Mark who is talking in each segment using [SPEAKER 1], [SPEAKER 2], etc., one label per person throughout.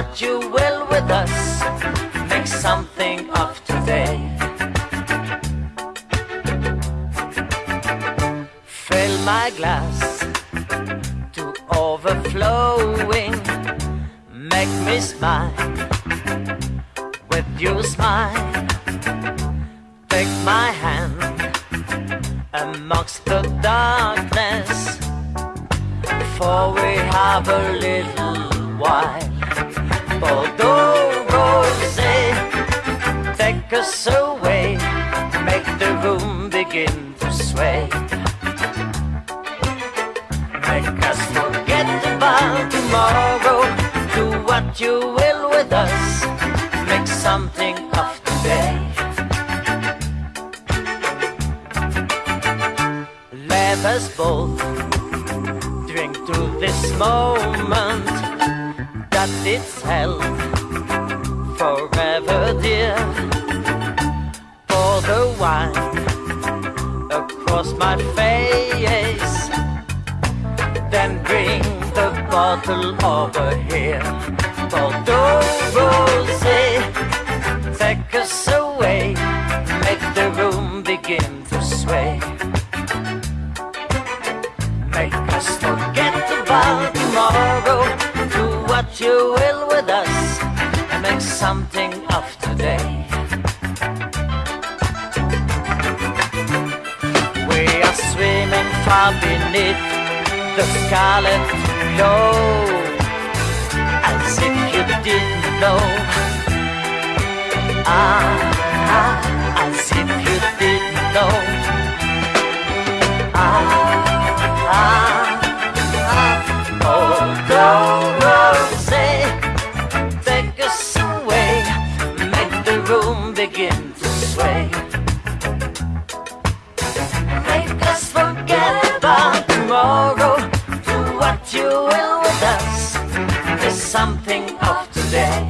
[SPEAKER 1] what you will with us. Make something of today. Fill my glass to overflowing. Make me smile with your smile. Take my hand amongst the darkness, for we have a little while. For Bordeaux rosé, take us away, make the room begin to sway. Make us forget about tomorrow, do what you will with us, make something of today. Let us both this moment that it's held forever, dear. Pour the wine across my face, then bring the bottle over here. Bordeaux rosé, take us what you will with us. And make something of today. We are swimming far beneath the scarlet glow. As if you didn't know. Ah, ah, as if room begin to sway. Make us forget about tomorrow, do what you will with us, there's something of today.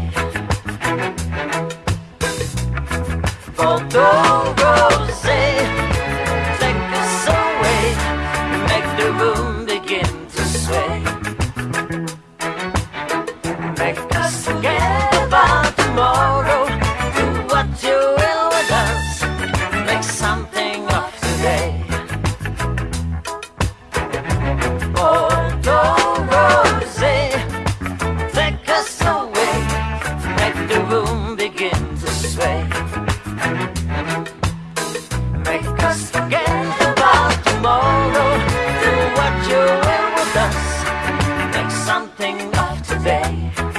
[SPEAKER 1] say